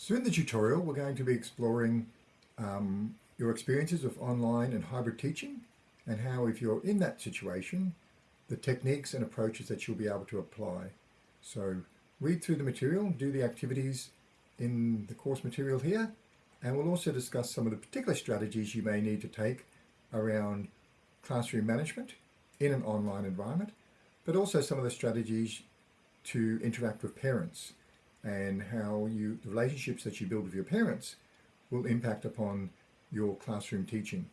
So in the tutorial, we're going to be exploring um, your experiences of online and hybrid teaching and how if you're in that situation, the techniques and approaches that you'll be able to apply. So read through the material, do the activities in the course material here, and we'll also discuss some of the particular strategies you may need to take around classroom management in an online environment, but also some of the strategies to interact with parents and how you the relationships that you build with your parents will impact upon your classroom teaching.